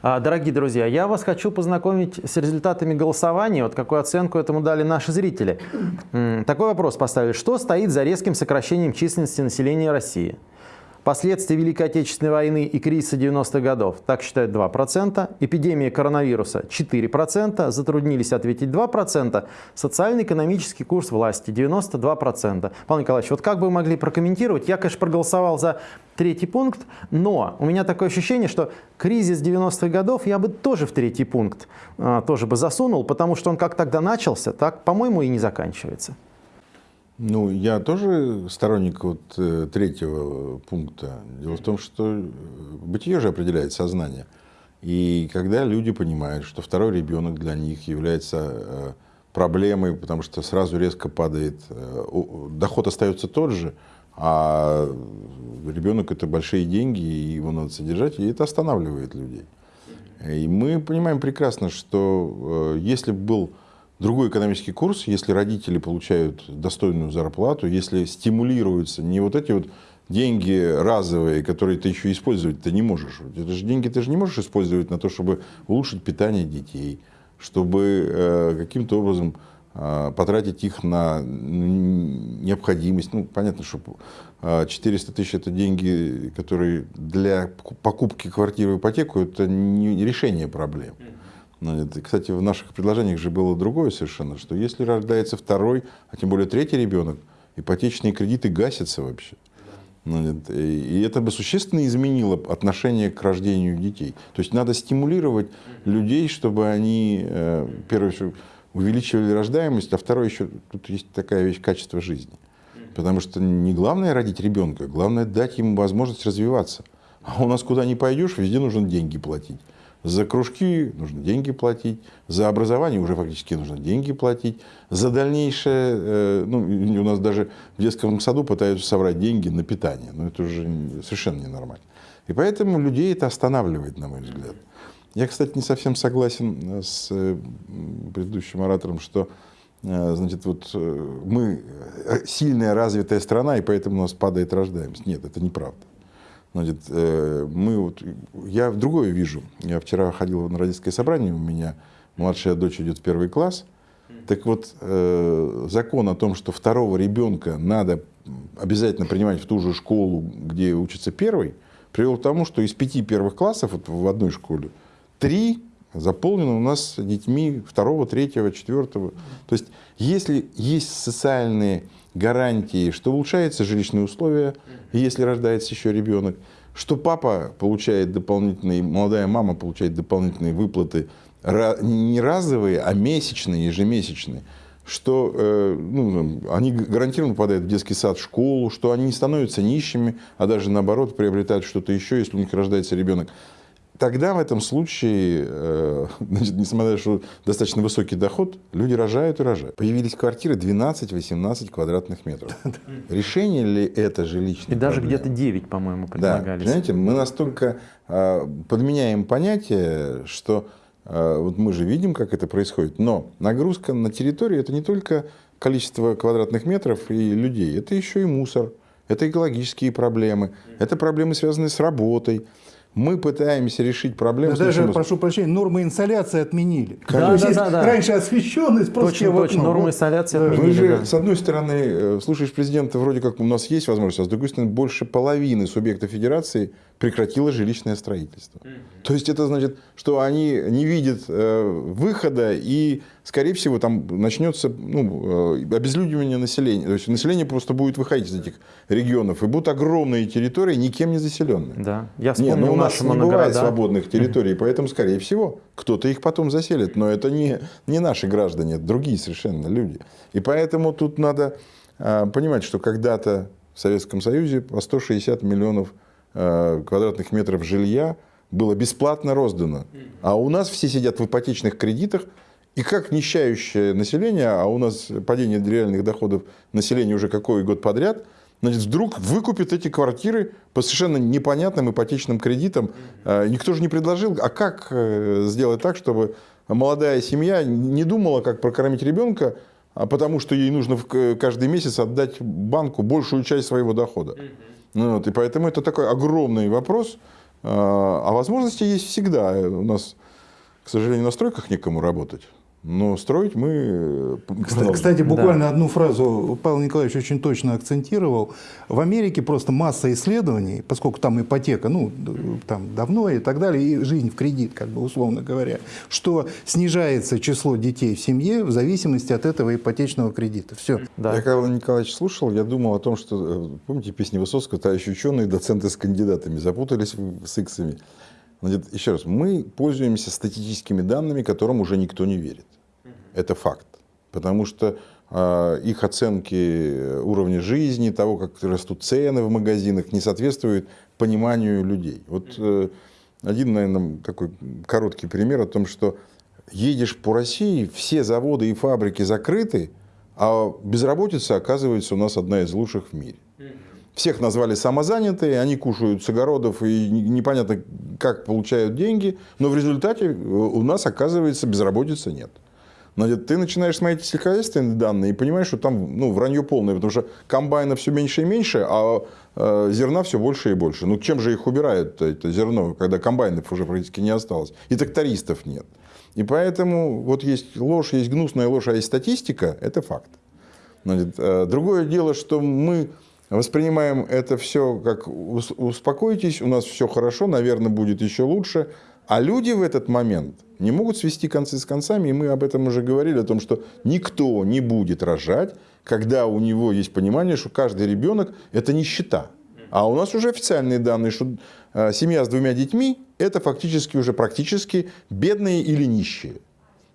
А, дорогие друзья, я вас хочу познакомить с результатами голосования. Вот какую оценку этому дали наши зрители. Такой вопрос поставили. Что стоит за резким сокращением численности населения России? Последствия Великой Отечественной войны и кризиса 90-х годов, так считают 2%. Эпидемия коронавируса 4%. Затруднились ответить 2%. Социально-экономический курс власти 92%. Павел Николаевич, вот как бы вы могли прокомментировать? Я, конечно, проголосовал за третий пункт, но у меня такое ощущение, что кризис 90-х годов я бы тоже в третий пункт а, тоже бы засунул, потому что он как тогда начался, так, по-моему, и не заканчивается. Ну, я тоже сторонник вот э, третьего пункта. Дело в том, что э, бытие же определяет сознание. И когда люди понимают, что второй ребенок для них является э, проблемой, потому что сразу резко падает, доход остается тот же, а ребенок это большие деньги, и его надо содержать, и это останавливает людей. И мы понимаем прекрасно, что если бы был другой экономический курс, если родители получают достойную зарплату, если стимулируются не вот эти вот деньги разовые, которые ты еще использовать ты не можешь. Это же деньги ты же не можешь использовать на то, чтобы улучшить питание детей, чтобы э, каким-то образом э, потратить их на необходимость. Ну, понятно, что 400 э, тысяч это деньги, которые для покупки квартиры в ипотеку, это не решение проблем. Ну, кстати, в наших предложениях же было другое совершенно, что если рождается второй, а тем более третий ребенок, ипотечные кредиты гасятся вообще. Ну, и это бы существенно изменило отношение к рождению детей. То есть надо стимулировать людей, чтобы они, э, первое, увеличивали рождаемость, а второе еще, тут есть такая вещь, качество жизни. Потому что не главное родить ребенка, главное дать ему возможность развиваться. А у нас куда ни пойдешь, везде нужно деньги платить. За кружки нужно деньги платить, за образование уже фактически нужно деньги платить, за дальнейшее, э, ну, у нас даже в детском саду пытаются собрать деньги на питание, но это уже совершенно ненормально. И поэтому людей это останавливает, на мой взгляд. Я, кстати, не совсем согласен с э, предыдущим оратором, что э, значит, вот мы сильная развитая страна, и поэтому у нас падает рождаемость. Нет, это неправда. Значит, э, мы вот, я другое вижу. Я вчера ходил на родительское собрание, у меня младшая дочь идет в первый класс. Так вот, э, закон о том, что второго ребенка надо обязательно принимать в ту же школу, где учится первый, привел к тому, что из пяти первых классов вот в одной школе три заполнены у нас детьми второго, третьего, четвертого. То есть, если есть социальные гарантии, что улучшаются жилищные условия, если рождается еще ребенок, что папа получает дополнительные, молодая мама получает дополнительные выплаты, не разовые, а месячные, ежемесячные, что э, ну, они гарантированно попадают в детский сад, в школу, что они не становятся нищими, а даже наоборот приобретают что-то еще, если у них рождается ребенок тогда в этом случае, э, значит, несмотря на то, что достаточно высокий доход, люди рожают и рожают. Появились квартиры 12-18 квадратных метров. Решение ли это жилищное? И даже где-то 9, по-моему, предлагались. Да, понимаете, мы настолько э, подменяем понятие, что э, вот мы же видим, как это происходит, но нагрузка на территорию – это не только количество квадратных метров и людей, это еще и мусор, это экологические проблемы, это проблемы, связанные с работой, мы пытаемся решить проблему. Даже, случаем... прошу прощения, нормы инсоляции отменили. Да, да, да, да. Раньше освещенность просто точно, точно, нормы инсоляции отменили. Вы же, да. с одной стороны, э, слушаешь президента, вроде как у нас есть возможность, а с другой стороны, больше половины субъектов федерации прекратило жилищное строительство. Mm -hmm. То есть это значит, что они не видят э, выхода и, скорее всего, там начнется ну, э, обезлюдивание населения. То есть население просто будет выходить из этих регионов, и будут огромные территории, никем не заселенные. Да, я вспомнил Нет, ну, у нас не бывает свободных территорий, поэтому, скорее всего, кто-то их потом заселит. Но это не, не наши граждане, это другие совершенно люди. И поэтому тут надо э, понимать, что когда-то в Советском Союзе по 160 миллионов Э, квадратных метров жилья было бесплатно роздано. А у нас все сидят в ипотечных кредитах, и как нищающее население, а у нас падение реальных доходов населения уже какой год подряд, значит, вдруг выкупит эти квартиры по совершенно непонятным ипотечным кредитам. Э, никто же не предложил, а как э, сделать так, чтобы молодая семья не думала, как прокормить ребенка, а потому что ей нужно каждый месяц отдать банку большую часть своего дохода. Ну, вот, и поэтому это такой огромный вопрос, А а возможности есть всегда. У нас, к сожалению, на стройках некому работать. Но строить мы... э, Кстати, кстати, буквально одну фразу Павел Николаевич очень точно акцентировал. В Америке просто масса исследований, поскольку там ипотека, ну, там давно и так далее, и жизнь в кредит, как бы условно говоря, что снижается число детей в семье в зависимости от этого ипотечного кредита. Все. Да. Я когда Николаевич слушал, я думал о том, что, э, помните песни Высоцкого, товарищи ученые, доценты с кандидатами, запутались с иксами. Значит, еще раз, мы пользуемся статистическими данными, которым уже никто не верит. Это факт. Потому что э, их оценки уровня жизни, того, как растут цены в магазинах, не соответствуют пониманию людей. Вот э, один, наверное, такой короткий пример о том, что едешь по России, все заводы и фабрики закрыты, а безработица, оказывается, у нас одна из лучших в мире. Всех назвали самозанятые, они кушают с огородов и не- непонятно, как получают деньги, но в результате э, у нас, оказывается, безработицы нет. Значит, ты начинаешь смотреть сельскохозяйственные данные и понимаешь, что там ну, вранье полное, потому что комбайна все меньше и меньше, а э, зерна все больше и больше. Ну, чем же их убирают, это зерно, когда комбайнов уже практически не осталось, и трактористов нет. И поэтому вот есть ложь, есть гнусная ложь, а есть статистика, это факт. Э, другое дело, что мы воспринимаем это все как «Ус- успокойтесь, у нас все хорошо, наверное, будет еще лучше. А люди в этот момент не могут свести концы с концами, и мы об этом уже говорили, о том, что никто не будет рожать, когда у него есть понимание, что каждый ребенок – это нищета. А у нас уже официальные данные, что э, семья с двумя детьми – это фактически уже практически бедные или нищие.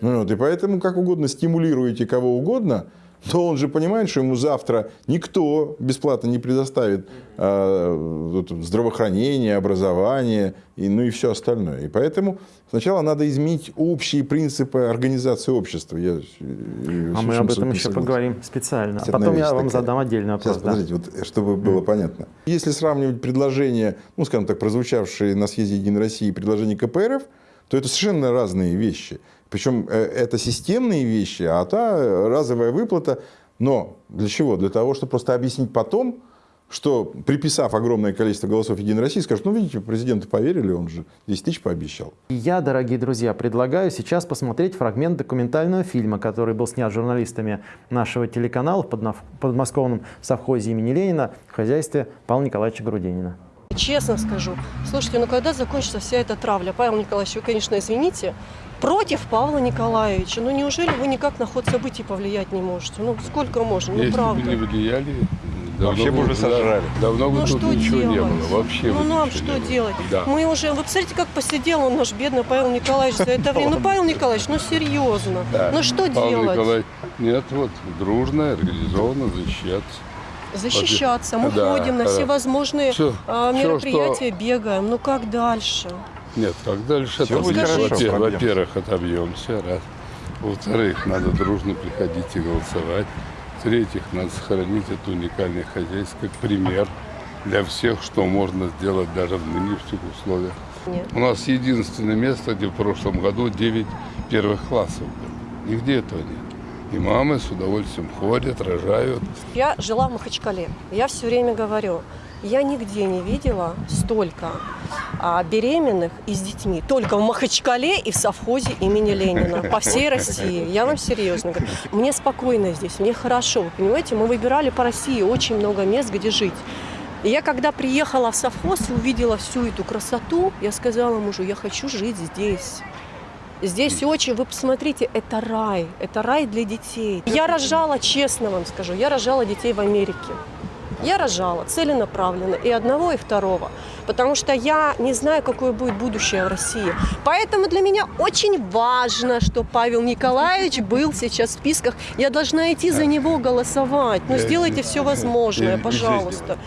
Ну Вот, и поэтому как угодно стимулируете кого угодно, то он же понимает, что ему завтра никто бесплатно не предоставит э, здравоохранение, образование, и, ну и все остальное. И поэтому сначала надо изменить общие принципы организации общества. Я, э, А мы об этом еще поговорим специально. А потом я вам такая. задам отдельный вопрос. Сейчас, да. подождите, вот, чтобы было понятно. Если сравнивать предложения, ну, скажем так, прозвучавшие на съезде Единой России, и предложения КПРФ, то это совершенно разные вещи. Причем э, это системные вещи, а та э, разовая выплата. Но для чего? Для того, чтобы просто объяснить потом, что приписав огромное количество голосов Единой России, скажут, ну, видите, президенту поверили, он же 10 тысяч пообещал. Я, дорогие друзья, предлагаю сейчас посмотреть фрагмент документального фильма, который был снят журналистами нашего телеканала в подмосковном совхозе имени Ленина в хозяйстве Павла Николаевича Грудинина. Честно скажу, слушайте, ну когда закончится вся эта травля? Павел Николаевич, вы, конечно, извините, против Павла Николаевича. Ну неужели вы никак на ход событий повлиять не можете? Ну сколько можно? Ну Если правда. бы не влияли, давно Вообще бы уже сожрали. Давно бы Ну тут что ничего делать? не было. Вообще ну нам что делать? Да. Мы уже, вы посмотрите, как посидел он наш бедный Павел Николаевич за это время. Ну Павел Николаевич, ну серьезно. Да. Ну что Павел делать? Николаевич, нет, вот дружно, организованно защищаться. Защищаться. Мы Да, ходим на да. все возможные Всё, а, мероприятия, бегаем. Ну как дальше? Нет, как дальше Всё будет хорошо. Во-первых, отобьемся, раз. Во-вторых, надо дружно приходить и голосовать. В-третьих, надо сохранить это уникальное хозяйство как пример для всех, что можно сделать даже в нынешних условиях. Нет. У нас единственное место, где в прошлом году 9 первых классов было. Нигде этого нет. И мамы с удовольствием ходят, рожают. Я жила в Махачкале. Я все время говорю, я нигде не видела столько а, беременных и с детьми. Только в Махачкале и в совхозе имени Ленина. По всей России. Я вам серьезно говорю. Мне спокойно здесь, мне хорошо. Вы понимаете, мы выбирали по России очень много мест, где жить. И я когда приехала в совхоз и увидела всю эту красоту, я сказала мужу, я хочу жить здесь. Здесь очень, вы посмотрите, это рай, это рай для детей. Я рожала, честно вам скажу, я рожала детей в Америке. Я рожала целенаправленно и одного, и второго, потому что я не знаю, какое будет будущее в России. Поэтому для меня очень важно, что Павел Николаевич был сейчас в списках. Я должна идти за него голосовать. Ну, сделайте все возможное, пожалуйста.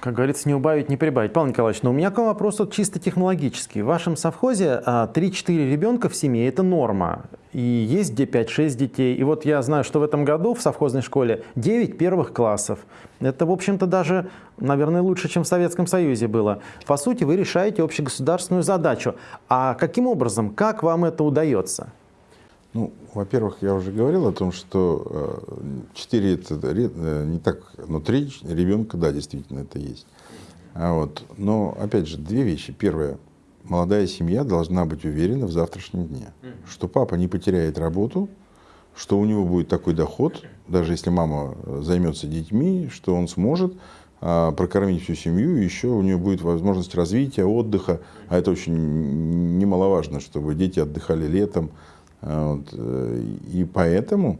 Как говорится, не убавить, не прибавить. Павел Николаевич, но у меня к вам вопрос вот чисто технологический. В вашем совхозе а, 3-4 ребенка в семье – это норма. И есть где 5-6 детей. И вот я знаю, что в этом году в совхозной школе 9 первых классов. Это, в общем-то, даже, наверное, лучше, чем в Советском Союзе было. По сути, вы решаете общегосударственную задачу. А каким образом, как вам это удается? Ну, во-первых, я уже говорил о том, что 4 это ре- э, не так, но 3 ребенка, да, действительно, это есть. А вот. Но, опять же, две вещи. Первое. Молодая семья должна быть уверена в завтрашнем дне, что папа не потеряет работу, что у него будет такой доход, даже если мама э, займется детьми, что он сможет а, прокормить всю семью, еще у нее будет возможность развития, отдыха. А это очень немаловажно, чтобы дети отдыхали летом. А, вот. э, И поэтому,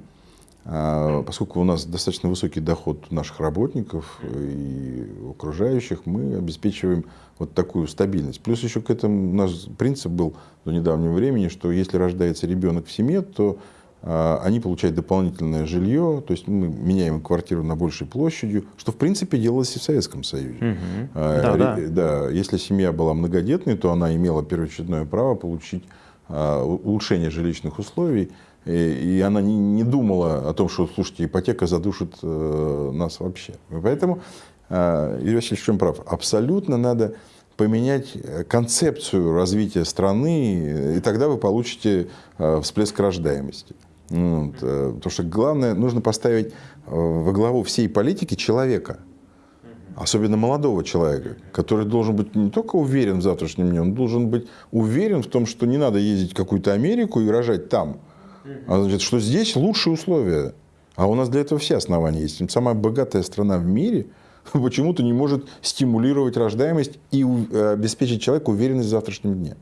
а, поскольку у нас достаточно высокий доход наших работников и окружающих, мы обеспечиваем вот такую стабильность. Плюс еще к этому наш принцип был до недавнего времени, что если рождается ребенок в семье, то а, они получают дополнительное жилье, то есть мы меняем квартиру на большей площадью, что в принципе делалось и в Советском Союзе. А, Да, да. да, если семья была многодетной, то она имела первоочередное право получить а, у- улучшение жилищных условий, и, она не, думала о том, что, слушайте, ипотека задушит э, нас вообще. Поэтому а, Юрий Васильевич в чем прав? Абсолютно надо поменять э, концепцию развития страны, и тогда вы получите э, всплеск рождаемости. Ну, вот, э, Потому что главное, нужно поставить э, во главу всей политики человека, особенно молодого человека, который должен быть не только уверен в завтрашнем дне, он должен быть уверен в том, что не надо ездить в какую-то Америку и рожать там, а значит, что здесь лучшие условия. А у нас для этого все основания есть. Самая богатая страна в мире почему-то не может стимулировать рождаемость и э, обеспечить человеку уверенность в завтрашнем дне.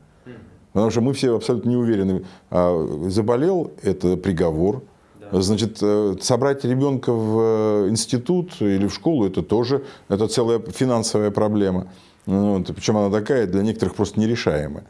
Потому что мы все абсолютно не уверены. А заболел – это приговор. Значит, э, собрать ребенка в э, институт или в школу – это тоже это целая финансовая проблема. Вот. Причем она такая, для некоторых просто нерешаемая.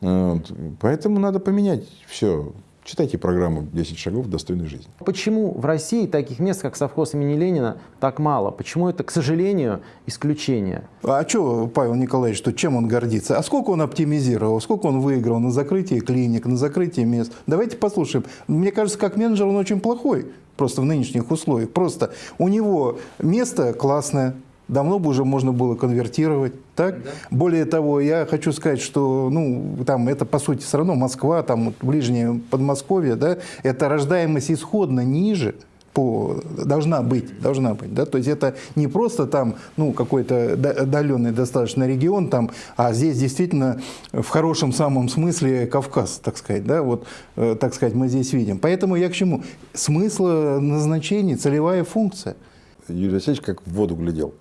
Вот. Поэтому надо поменять все. Читайте программу «10 шагов к достойной жизни». Почему в России таких мест, как совхоз имени Ленина, так мало? Почему это, к сожалению, исключение? А что, Павел Николаевич, что чем он гордится? А сколько он оптимизировал, сколько он выиграл на закрытии клиник, на закрытии мест? Давайте послушаем. Мне кажется, как менеджер он очень плохой, просто в нынешних условиях. Просто у него место классное, давно бы уже можно было конвертировать. Так? Более того, я хочу сказать, что ну, там это по сути все равно Москва, там вот ближнее Подмосковье, да, это рождаемость исходно ниже, по, должна быть, должна быть, да, то есть это не просто там, ну, какой-то отдаленный достаточно регион там, а здесь действительно в хорошем самом смысле Кавказ, так сказать, да, вот, э, так сказать, мы здесь видим. Поэтому я к чему? Смысл назначения, целевая функция. Юрий Васильевич как в воду глядел.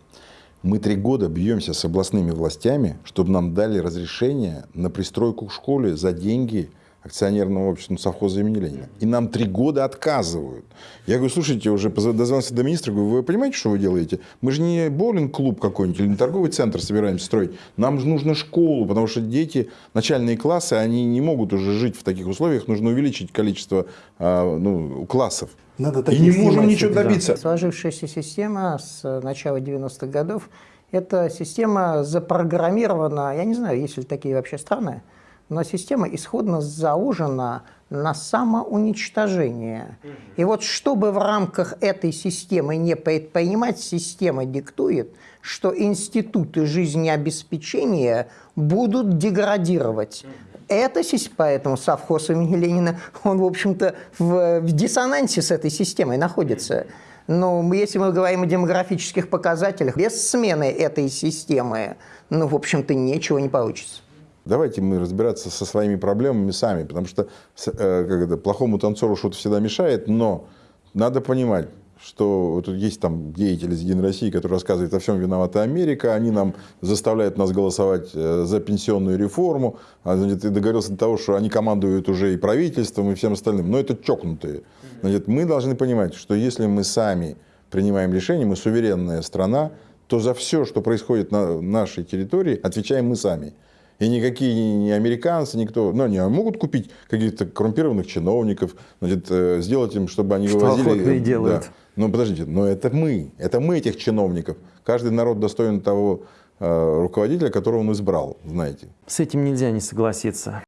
Мы три года бьемся с областными властями, чтобы нам дали разрешение на пристройку к школе за деньги акционерного общества ну, совхоза имени Ленина. И нам три года отказывают. Я говорю, слушайте, уже дозвонился до министра, говорю, вы понимаете, что вы делаете? Мы же не боулинг-клуб какой-нибудь или не торговый центр собираемся строить. Нам же нужно школу, потому что дети, начальные классы, они не могут уже жить в таких условиях. Нужно увеличить количество а, ну, классов. Надо И не можем ничего добиться. Сложившаяся система с э, начала 90-х годов, эта система запрограммирована, я не знаю, есть ли такие вообще страны, но система исходно заужена на самоуничтожение. И вот чтобы в рамках этой системы не предпринимать, система диктует, что институты жизнеобеспечения будут деградировать. Это, сис- поэтому совхоз имени Ленина, он, в общем-то, в, в диссонансе с этой системой находится. Но если мы говорим о демографических показателях, без смены этой системы, ну, в общем-то, ничего не получится. Давайте мы разбираться со своими проблемами сами, потому что э, как это, плохому танцору что-то всегда мешает, но надо понимать, что вот есть там деятели из Единой России, которые рассказывают, о всем виновата Америка, они нам заставляют нас голосовать э, за пенсионную реформу, а, значит, и договорился до того, что они командуют уже и правительством, и всем остальным, но это чокнутые. Значит, мы должны понимать, что если мы сами принимаем решения, мы суверенная страна, то за все, что происходит на нашей территории, отвечаем мы сами. И никакие не американцы, никто, ну, они могут купить каких-то коррумпированных чиновников, значит, э, сделать им, чтобы они Что вывозили. и Да. делают. Но подождите, но это мы, это мы этих чиновников. Каждый народ достоин того э, руководителя, которого он избрал, знаете. С этим нельзя не согласиться.